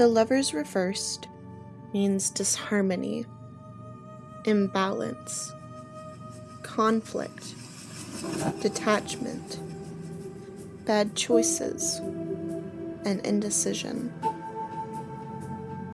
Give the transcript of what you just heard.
The lover's reversed means disharmony, imbalance, conflict, detachment, bad choices, and indecision.